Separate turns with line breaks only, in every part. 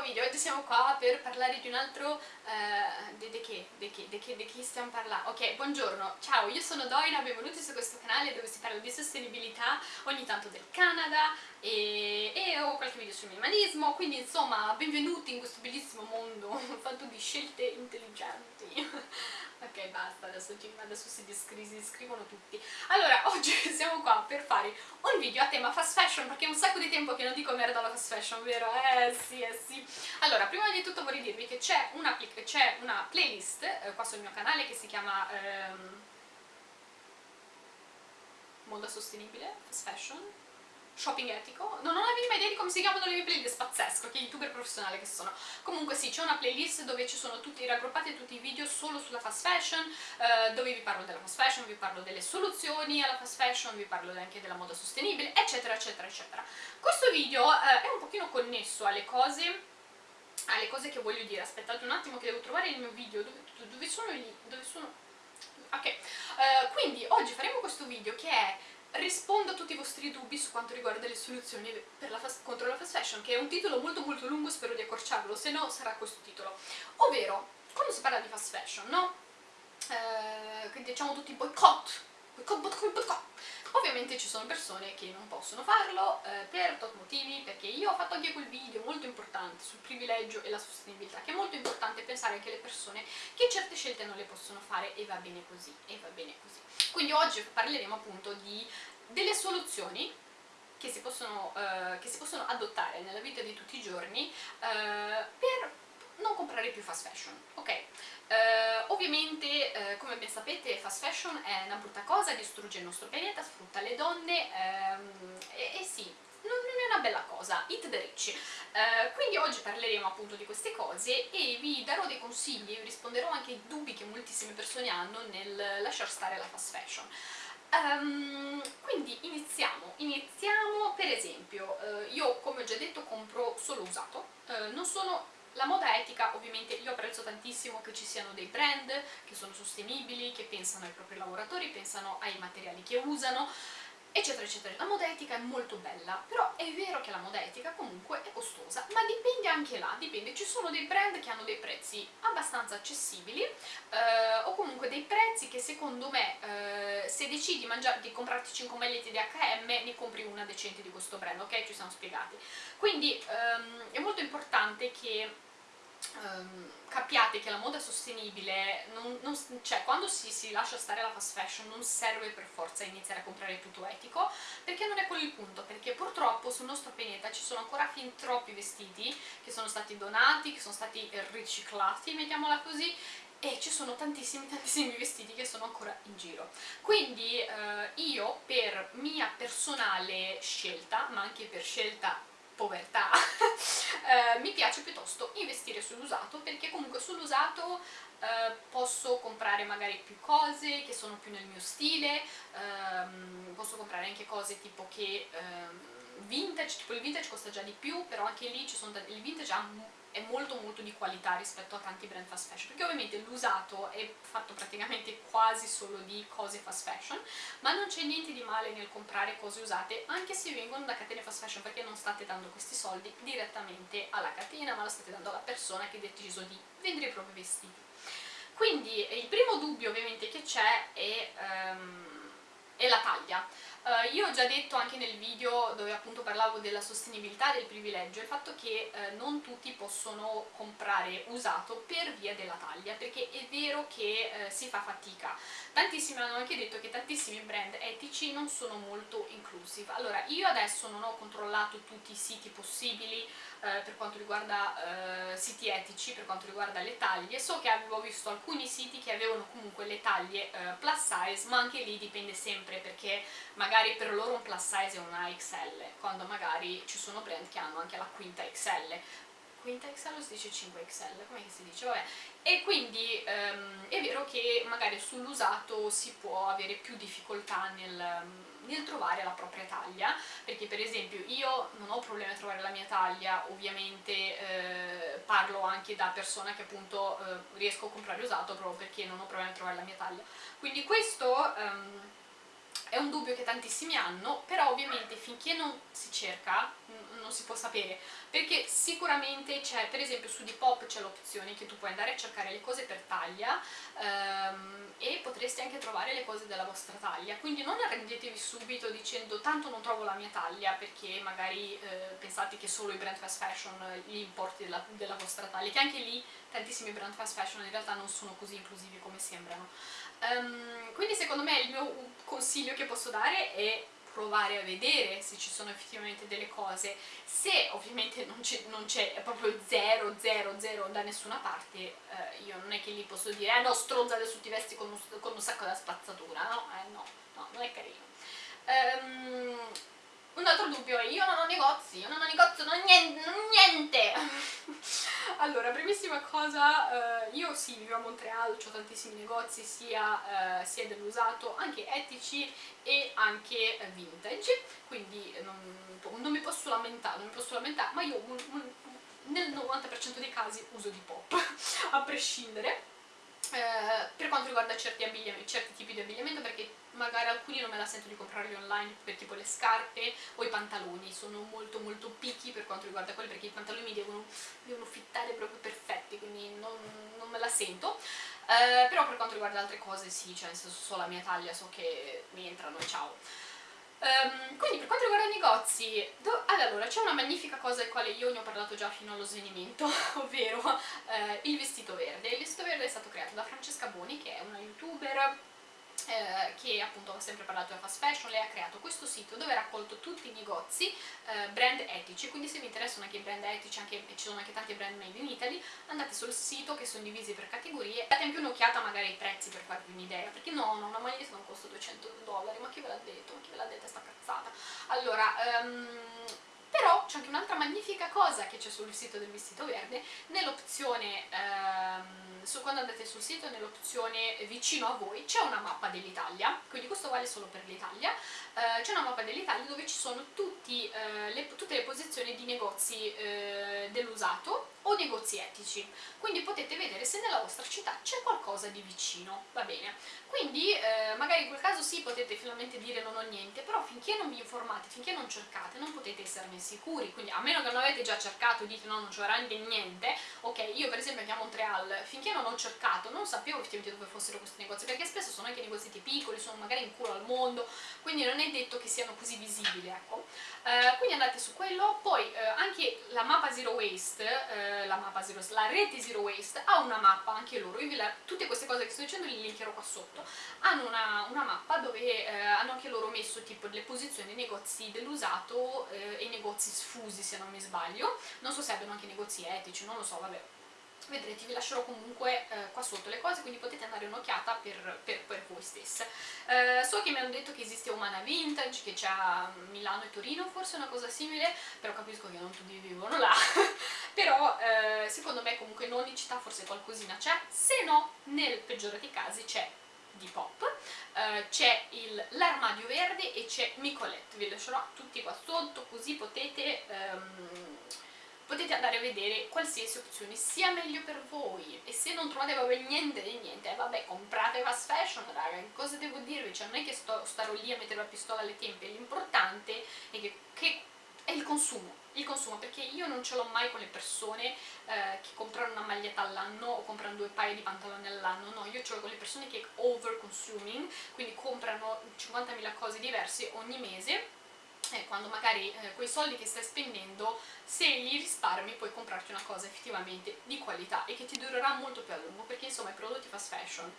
nuovo video, oggi siamo qua per parlare di un altro... Uh, di, di, che? Di, che? di che? Di che stiamo parlando? Ok, buongiorno, ciao, io sono Doina, benvenuti su questo canale dove si parla di sostenibilità, ogni tanto del Canada e, e ho qualche video sul minimalismo, quindi insomma benvenuti in questo bellissimo mondo fatto di scelte intelligenti. ok, basta, adesso, adesso si, si scrivono tutti. Allora, oggi siamo qua per fare un video a tema fast fashion, perché è un sacco di tempo che non dico merda alla fast fashion, vero? Eh sì, eh sì. Allora, prima di tutto vorrei dirvi che c'è una, una, playlist eh, qua sul mio canale che si chiama... Ehm, moda sostenibile, fast fashion, shopping etico, non la minima idea di come si chiamano le mie playlist, pazzesco, che youtuber professionale che sono. Comunque sì, c'è una playlist dove ci sono tutti raggruppati tutti i video solo sulla fast fashion, eh, dove vi parlo della fast fashion, vi parlo delle soluzioni alla fast fashion, vi parlo anche della moda sostenibile, eccetera, eccetera, eccetera. Questo video eh, è un pochino connesso alle cose alle cose che voglio dire, aspettate un attimo che devo trovare il mio video, dove, dove sono lì, dove sono... ok, uh, quindi oggi faremo questo video che è rispondo a tutti i vostri dubbi su quanto riguarda le soluzioni la contro la fast fashion, che è un titolo molto molto lungo, spero di accorciarlo, se no sarà questo titolo. Ovvero, quando si parla di fast fashion, no? Eh, diciamo tutti boycott. Ovviamente ci sono persone che non possono farlo eh, per tot motivi, perché io ho fatto anche quel video molto importante sul privilegio e la sostenibilità, che è molto importante pensare anche alle persone che certe scelte non le possono fare e va bene così, e va bene così. Quindi oggi parleremo appunto di delle soluzioni che si, possono, eh, che si possono adottare nella vita di tutti i giorni eh, per non comprare più fast fashion, ok? Uh, ovviamente, uh, come ben sapete, fast fashion è una brutta cosa, distrugge il nostro pianeta, sfrutta le donne um, e, e, sì, non, non, è una bella cosa, eat the rich. Uh, quindi oggi parleremo appunto di queste cose e vi darò dei consigli, vi risponderò anche ai dubbi che moltissime persone hanno nel lasciar stare la fast fashion. Um, quindi iniziamo, iniziamo per esempio, io come ho già detto compro solo usato, non sono la moda etica ovviamente io apprezzo tantissimo che ci siano dei brand che sono sostenibili, che pensano ai propri lavoratori, pensano ai materiali che usano, eccetera eccetera. La moda etica è molto bella, però è vero che la moda etica comunque è costosa, ma dipende anche là, dipende, ci sono dei brand che hanno dei prezzi abbastanza accessibili eh, o comunque dei prezzi che secondo me eh, se decidi di, di comprarti 5 magliette di H&M ne compri una decente di questo brand, ok? Ci siamo spiegati. Quindi ehm, è molto importante che um, capiate che la moda sostenibile, non, non, cioè quando si, si, lascia stare la fast fashion non serve per forza iniziare a comprare tutto etico, perché non è quello il punto, perché purtroppo sul nostro pianeta ci sono ancora fin troppi vestiti che sono stati donati, che sono stati riciclati, mettiamola così, e ci sono tantissimi tantissimi vestiti che sono ancora in giro. Quindi eh, io per mia personale scelta ma anche per scelta povertà, eh, mi piace piuttosto investire sull'usato perché comunque sull'usato eh, posso comprare magari più cose che sono più nel mio stile, ehm, posso comprare anche cose tipo che ehm, vintage, tipo il vintage costa già di più, però anche lì ci sono il vintage è molto molto di qualità rispetto a tanti brand fast fashion perché ovviamente l'usato è fatto praticamente quasi solo di cose fast fashion ma non c'è niente di male nel comprare cose usate anche se vengono da catene fast fashion perché non state dando questi soldi direttamente alla catena ma lo state dando alla persona che ha deciso di vendere i propri vestiti quindi il primo dubbio ovviamente che c'è è, um, è la taglia. Uh, io ho già detto anche nel video dove appunto parlavo della sostenibilità del privilegio il fatto che uh, non tutti possono comprare usato per via della taglia perché è vero che uh, si fa fatica. Tantissimi hanno anche detto che tantissimi brand etici non sono molto inclusive. Allora io adesso non ho controllato tutti i siti possibili eh, per quanto riguarda eh, siti etici, per quanto riguarda le taglie, so che avevo visto alcuni siti che avevano comunque le taglie eh, plus size, ma anche lì dipende sempre perché magari per loro un plus size è una XL, quando magari ci sono brand che hanno anche la quinta XL, quinta XL o si dice 5XL, come si dice? Vabbè. E quindi ehm, è vero che magari sull'usato si può avere più difficoltà nel, nel, trovare la propria taglia, perché per esempio io non ho problemi a trovare la mia taglia, ovviamente eh, parlo anche da persona che appunto eh, riesco a comprare usato proprio perché non ho problemi a trovare la mia taglia. Quindi questo... Ehm, è un dubbio che tantissimi hanno, però ovviamente finché non si cerca non si può sapere, perché sicuramente c'è, per esempio su Depop c'è l'opzione che tu puoi andare a cercare le cose per taglia ehm, e potresti anche trovare le cose della vostra taglia, quindi non arrendetevi subito dicendo tanto non trovo la mia taglia perché magari eh, pensate che solo i brand fast fashion gli importi della, della vostra taglia, che anche lì tantissimi brand fast fashion in realtà non sono così inclusivi come sembrano. Um, quindi secondo me il mio consiglio che posso dare è provare a vedere se ci sono effettivamente delle cose se ovviamente non c'è proprio 0 0 0 da nessuna parte eh, io non è che lì posso dire eh no stronza adesso ti vesti con un, con un sacco da spazzatura no, eh, no, no, non è carino um, un altro dubbio è io non ho negozi, io non ho negozio, non ho niente, non niente. Allora, primissima cosa, eh, io sì, vivo a Montreal, ho tantissimi negozi sia, eh, sia dell'usato, anche etici e anche eh, vintage, quindi non, non, mi posso lamentare, non mi posso lamentare, ma io un, un, nel 90% dei casi uso di pop, a prescindere. Eh, per quanto riguarda certi, certi tipi di abbigliamento perché magari alcuni non me la sento di comprarli online per tipo le scarpe o i pantaloni, sono molto molto riguarda quelli perché i pantaloni devono, devono fittare proprio perfetti, quindi non, non me la sento. Uh, però per quanto riguarda altre cose sì, cioè nel senso so la mia taglia, so che mi entrano e ciao. Um, quindi per quanto riguarda i negozi, allora c'è una magnifica cosa del quale io ne ho parlato già fino allo svenimento, ovvero uh, il vestito verde. Il vestito verde è stato creato da Francesca Boni, che è una youtuber eh, che appunto ha sempre parlato della fast fashion, lei ha creato questo sito dove ha raccolto tutti i negozi eh, brand etici, quindi se vi interessano anche i brand etici, anche, ci sono anche tanti brand made in Italy, andate sul sito che sono divisi per categorie, date anche un'occhiata magari ai prezzi per farvi un'idea, perché no, no, una maglietta non costa 200 dollari, ma chi ve l'ha detto? Ma chi ve l'ha detta sta cazzata? Allora, um, però c'è anche un'altra magnifica cosa che c'è sul sito del vestito verde, nell'opzione, ehm, quando andate sul sito, nell'opzione vicino a voi, c'è una mappa dell'Italia, quindi questo vale solo per l'Italia, eh, c'è una mappa dell'Italia dove ci sono tutti, eh, le, tutte le posizioni di negozi eh, dell'usato o negozi etici, quindi potete vedere se nella vostra città c'è qualcosa di vicino, va bene? Quindi eh, magari in quel caso sì potete finalmente dire non ho niente, però finché non vi informate, finché non cercate, non potete esserne sicuri, quindi a meno che non avete già cercato e dite no non c'è veramente niente, ok, io per esempio anche a Montreal, finché non ho cercato, non sapevo effettivamente dove fossero questi negozi, perché spesso sono anche negozi piccoli, sono magari in culo al mondo, quindi non è detto che siano così visibili, ecco. Eh, quindi andate su quello, poi eh, anche la mappa Zero Waste, eh, la mappa Zero la rete Zero Waste ha una mappa anche loro, io la, tutte queste cose che sto dicendo le linkerò qua sotto, hanno una, una mappa dove eh, hanno anche loro messo tipo le posizioni dei negozi dell'usato eh, e i negozi sfusi se non mi sbaglio, non so se abbiano anche negozi etici, non lo so, vabbè. Vedrete vi lascerò comunque eh, qua sotto le cose quindi potete andare un'occhiata per, per, per, voi stesse. Eh, so che mi hanno detto che esiste Umana Vintage che c'è a Milano e Torino forse una cosa simile però capisco che non tutti vivono là. Però eh, secondo me comunque in ogni città forse qualcosina c'è se no nel peggiore dei casi c'è di pop, uh, c'è l'armadio verde e c'è Micolette, vi lascerò tutti qua sotto così potete um, potete andare a vedere qualsiasi opzione sia meglio per voi. E se non trovate proprio niente di niente, eh, vabbè comprate fast fashion raga, cosa devo dirvi? Cioè non è che sto, starò lì a mettere la pistola alle tempie, l'importante è che, che è il consumo, il consumo, perché io non ce l'ho mai con le persone eh, che comprano una maglietta all'anno o comprano due paia di pantaloni all'anno, no, io ce l'ho con le persone che over consuming, quindi comprano 50.000 cose diverse ogni mese eh, quando magari eh, quei soldi che stai spendendo, se li risparmi puoi comprarti una cosa effettivamente di qualità e che ti durerà molto più a lungo, perché insomma i prodotti fast fashion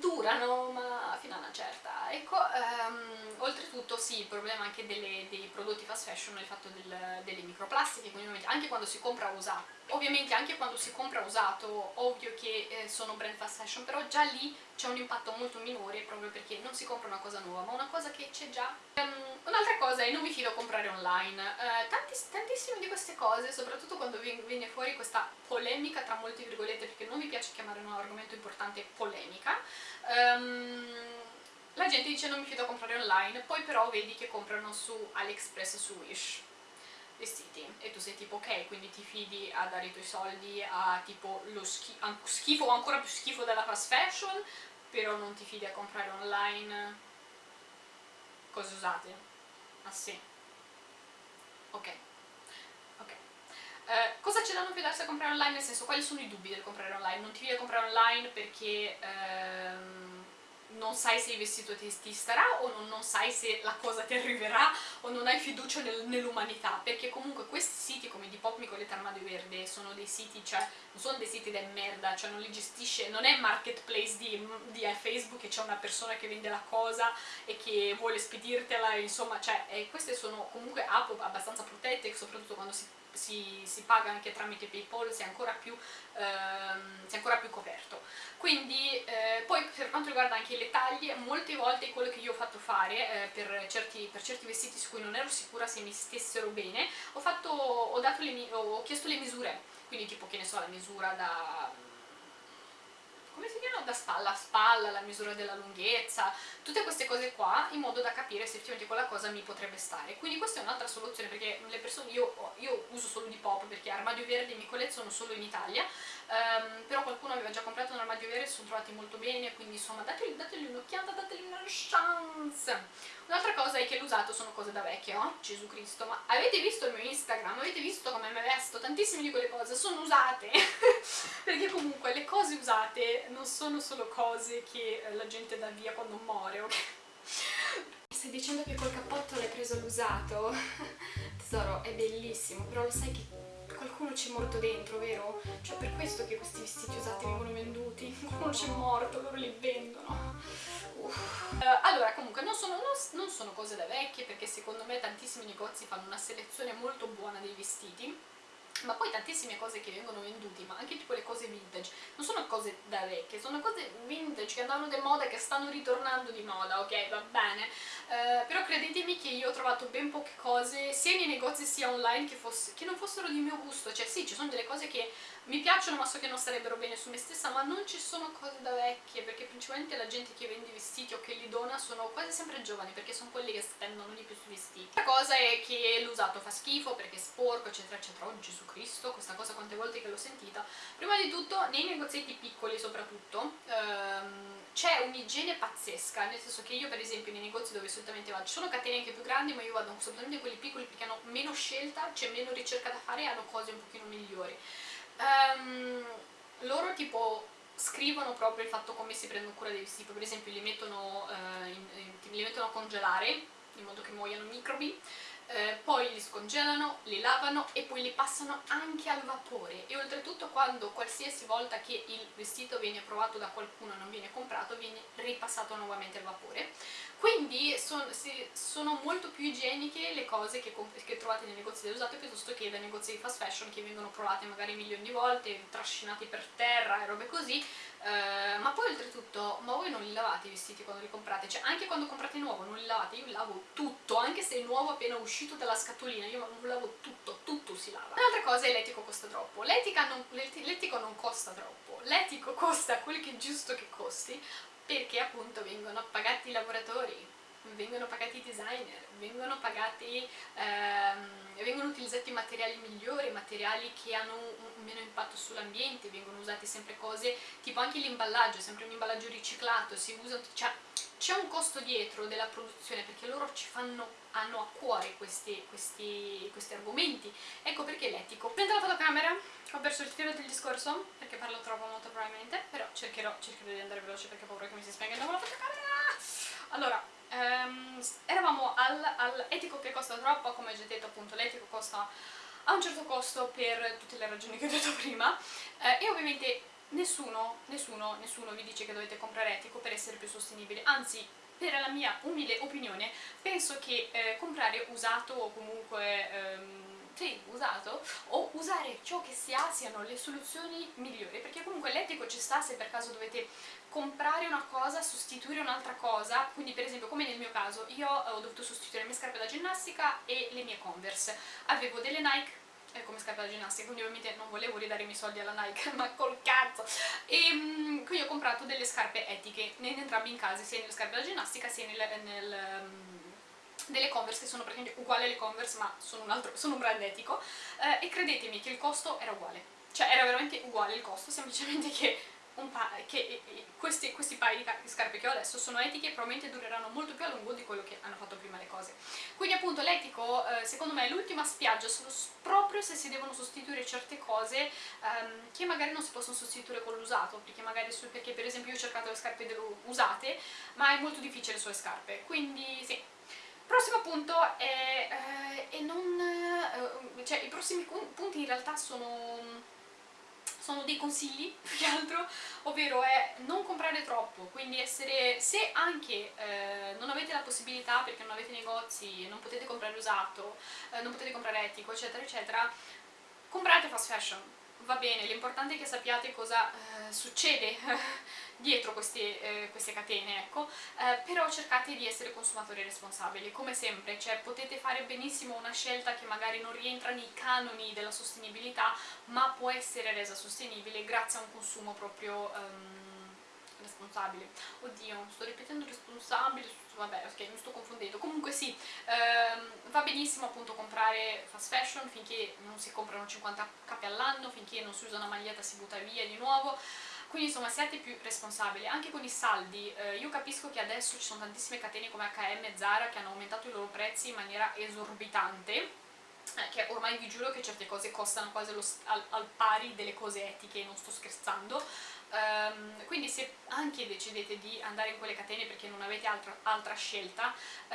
durano ma fino a una certa. Ecco um, oltretutto sì il problema anche delle, dei prodotti fast fashion è il fatto del, delle microplastiche quindi anche quando si compra usato ovviamente anche quando si compra usato ovvio che eh, sono brand fast fashion però già lì c'è un impatto molto minore proprio perché non si compra una cosa nuova ma una cosa che c'è già. Um, un'altra cosa è non mi fido a comprare online uh, tantiss tantissime di queste cose soprattutto quando viene fuori questa polemica tra molte virgolette perché non mi piace chiamare un argomento importante polemica um, la gente dice non mi fido a comprare online poi però vedi che comprano su AliExpress su Wish vestiti e tu sei tipo ok quindi ti fidi a dare i tuoi soldi a tipo lo schi schifo o ancora più schifo della fast fashion però non ti fidi a comprare online cose usate. Ah sì. Ok. Ok. Eh, cosa c'è da non fidarsi a comprare online? Nel senso, quali sono i dubbi del comprare online? Non ti viene a comprare online perché... Ehm, non sai se il vestito ti, ti starà o non, non, sai se la cosa ti arriverà o non hai fiducia nel, nell'umanità perché comunque questi siti come Depop Nicoletta Armadio Verde sono dei siti, cioè non sono dei siti da merda, cioè non li gestisce, non è marketplace di, di Facebook che c'è una persona che vende la cosa e che vuole spedirtela, insomma, cioè eh, queste sono comunque app abbastanza protette soprattutto quando si si, si, paga anche tramite Paypal si è ancora più, ehm, è ancora più coperto. Quindi eh, poi per quanto riguarda anche le taglie, molte volte quello che io ho fatto fare eh, per, certi, per, certi, vestiti su cui non ero sicura se mi stessero bene, ho, fatto, ho, le, ho chiesto le misure, quindi tipo che ne so la misura da come si chiama? Da spalla a spalla, la misura della lunghezza, tutte queste cose qua, in modo da capire se effettivamente quella cosa mi potrebbe stare. Quindi questa è un'altra soluzione, perché le persone, io, io uso solo di pop, perché armadio verde mi colleziono solo in Italia, um, però qualcuno aveva già comprato un armadio verde e sono trovati molto bene, quindi insomma dategli, dategli un'occhiata, dategli una chance. Un'altra cosa è che l'usato sono cose da vecchio, oh? Gesù Cristo, ma avete visto il mio Instagram? Avete visto come mi vesto? Tantissime di quelle cose sono usate, perché comunque le cose usate non sono solo cose che la gente dà via quando muore, ok? Stai dicendo che col cappotto l'hai preso l'usato? Tesoro, è bellissimo, però lo sai che qualcuno c'è morto dentro, vero? Cioè per questo che questi vestiti usati vengono venduti, qualcuno c'è morto, loro li vendono. Uh, allora, comunque, non sono, non, non sono cose da vecchie perché secondo me tantissimi negozi fanno una selezione molto buona dei vestiti ma poi tantissime cose che vengono vendute, ma anche tipo le cose vintage, non sono cose da vecchie, sono cose vintage che andavano di moda e che stanno ritornando di moda, ok, va bene, eh, però credetemi che io ho trovato ben poche cose, sia nei negozi sia online, che, fosse, che non fossero di mio gusto, cioè sì, ci sono delle cose che mi piacciono ma so che non starebbero bene su me stessa, ma non ci sono cose da vecchie, perché principalmente la gente che vende vestiti o che li dona sono quasi sempre giovani, perché sono quelli che spendono di più sui vestiti. La cosa è che l'usato fa schifo, perché è sporco, eccetera, eccetera. Oh Gesù Cristo, questa cosa quante volte che l'ho sentita. Prima di tutto, nei negozietti piccoli soprattutto, ehm, c'è un'igiene pazzesca, nel senso che io per esempio nei negozi dove solitamente vado, ci sono catene anche più grandi, ma io vado soltanto in quelli piccoli perché hanno meno scelta, c'è meno ricerca da fare e hanno cose un pochino migliori um, loro tipo scrivono proprio il fatto come si prendono cura dei vestiti, per esempio li mettono, uh, in, in, li mettono a congelare in modo che muoiano microbi, eh, poi li scongelano, li lavano e poi li passano anche al vapore. E oltretutto quando qualsiasi volta che il vestito viene provato da qualcuno e non viene comprato viene ripassato nuovamente al vapore quindi son, si, sono molto più igieniche le cose che, che trovate nei negozi dell'usato piuttosto che dai negozi di fast fashion che vengono provate magari milioni di volte, trascinati per terra e robe così Uh, ma poi oltretutto, ma voi non li lavate i vestiti quando li comprate? Cioè anche quando comprate nuovo non li lavate? Io lavo tutto, anche se è nuovo appena uscito dalla scatolina, io non lavo tutto, tutto si lava. Un'altra cosa è l'etico costa troppo. L'etico non, non costa troppo, l'etico costa quel che è giusto che costi, perché appunto vengono pagati i lavoratori, vengono pagati i designer, vengono pagati, ehm, vengono utilizzati materiali migliori, materiali che hanno un, meno impatto sull'ambiente, vengono usate sempre cose, tipo anche l'imballaggio, sempre un imballaggio riciclato, si usa, cioè c'è un costo dietro della produzione perché loro ci fanno, hanno a cuore questi, questi, questi argomenti, ecco perché l'etico. Prendo la fotocamera, ho perso il filo del discorso perché parlo troppo molto probabilmente, però cercherò, cercherò di andare veloce perché ho paura che mi si spenga di nuovo la fotocamera. Allora, um, eravamo al, al, che costa troppo, come ho già detto appunto l'etico costa a un certo costo per tutte le ragioni che ho detto prima eh, e ovviamente nessuno, nessuno, nessuno vi dice che dovete comprare etico per essere più sostenibili, anzi per la mia umile opinione penso che eh, comprare usato o comunque ehm, sì, usato o usare ciò che si ha siano le soluzioni migliori. Perché comunque l'etico ci sta se per caso dovete comprare una cosa, sostituire un'altra cosa. Quindi per esempio come nel mio caso io ho dovuto sostituire le mie scarpe da ginnastica e le mie Converse. Avevo delle Nike eh, come scarpe da ginnastica, quindi ovviamente non volevo ridare i miei soldi alla Nike, ma col cazzo! E um, quindi ho comprato delle scarpe etiche, in entrambi i casi, sia nelle scarpe da ginnastica sia nel, nel um, delle Converse che sono praticamente uguali alle Converse ma sono un, altro, sono un brand etico eh, e credetemi che il costo era uguale cioè era veramente uguale il costo semplicemente che che questi, questi paio di scarpe che ho adesso sono etiche e probabilmente dureranno molto più a lungo di quello che hanno fatto prima le cose. Quindi appunto l'etico eh, secondo me è l'ultima spiaggia proprio se si devono sostituire certe cose ehm, che magari non si possono sostituire con l'usato, perché magari su, perché per esempio io ho cercato le scarpe usate, ma è molto difficile sulle scarpe, quindi sì. Prossimo punto è, eh, è non, eh, cioè i prossimi punti in realtà sono sono dei consigli più che altro, ovvero è non comprare troppo, quindi essere, se anche eh, non avete la possibilità perché non avete negozi, non potete comprare usato, eh, non potete comprare etico, eccetera, eccetera, comprate fast fashion, va bene, l'importante è che sappiate cosa eh, succede dietro queste, eh, queste catene, ecco, eh, però cercate di essere consumatori responsabili, come sempre, cioè potete fare benissimo una scelta che magari non rientra nei canoni della sostenibilità, ma può essere resa sostenibile grazie a un consumo proprio... Um, responsabile. Oddio, sto ripetendo responsabile, vabbè, ok, mi sto confondendo. Comunque sì, ehm, va benissimo appunto comprare fast fashion finché non si comprano 50 capi all'anno, finché non si usa una maglietta si butta via di nuovo. Quindi insomma siate più responsabili, anche con i saldi, eh, io capisco che adesso ci sono tantissime catene come H&M e Zara che hanno aumentato i loro prezzi in maniera esorbitante, eh, che ormai vi giuro che certe cose costano quasi al, al, pari delle cose etiche, non sto scherzando, Um, quindi se anche decidete di andare in quelle catene perché non avete altra, altra scelta, uh,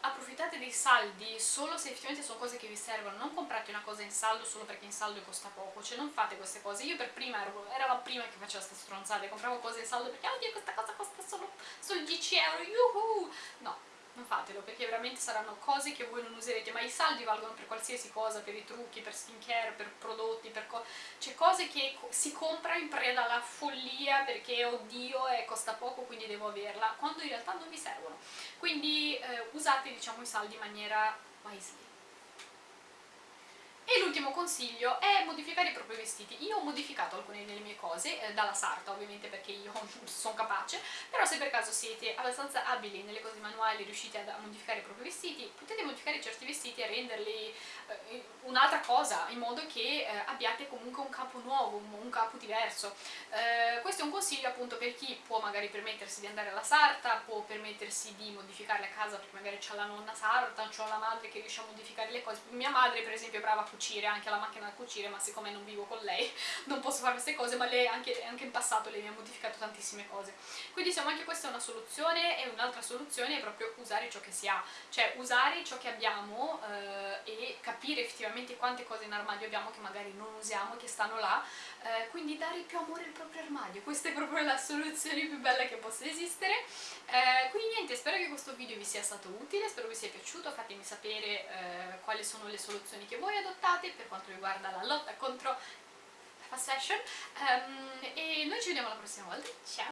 approfittate dei saldi solo se effettivamente sono cose che vi servono, non comprate una cosa in saldo solo perché in saldo costa poco, cioè non fate queste cose. Io per prima ero, ero la prima che faceva queste stronzate, compravo cose in saldo perché oddio questa cosa costa solo, solo 10 euro, yuhu! No, non fatelo perché veramente saranno cose che voi non userete ma i saldi valgono per qualsiasi cosa per i trucchi, per skincare, per prodotti per co cioè cose che si compra in preda alla follia perché oddio eh, costa poco quindi devo averla quando in realtà non vi servono. Quindi eh, usate diciamo i saldi in maniera wisely l'ultimo consiglio è modificare i propri vestiti. Io ho modificato alcune delle mie cose, eh, dalla sarta ovviamente perché io sono capace, però se per caso siete abbastanza abili nelle cose manuali, riuscite a modificare i propri vestiti, potete modificare certi vestiti e renderli eh, un'altra cosa, in modo che eh, abbiate comunque un capo nuovo, un, capo diverso. Eh, questo è un consiglio appunto per chi può magari permettersi di andare alla sarta, può permettersi di modificare la casa perché magari c'ha la nonna sarta, c'ho la madre che riesce a modificare le cose. Mia madre per esempio è brava a cucire, anche la macchina da cucire, ma siccome non vivo con lei posso fare queste cose, ma lei anche, anche in passato mi ha modificato tantissime cose. Quindi insomma anche questa è una soluzione e un'altra soluzione è proprio usare ciò che si ha, cioè usare ciò che abbiamo eh, e capire effettivamente quante cose in armadio abbiamo che magari non usiamo che stanno là, eh, quindi dare più amore al proprio armadio, questa è proprio la soluzione più bella che possa esistere. Eh, quindi niente, spero che questo video vi sia stato utile, spero vi sia piaciuto, fatemi sapere eh, quali sono le soluzioni che voi adottate per quanto riguarda la lotta contro fast fashion um, e noi ci vediamo la prossima volta, ciao!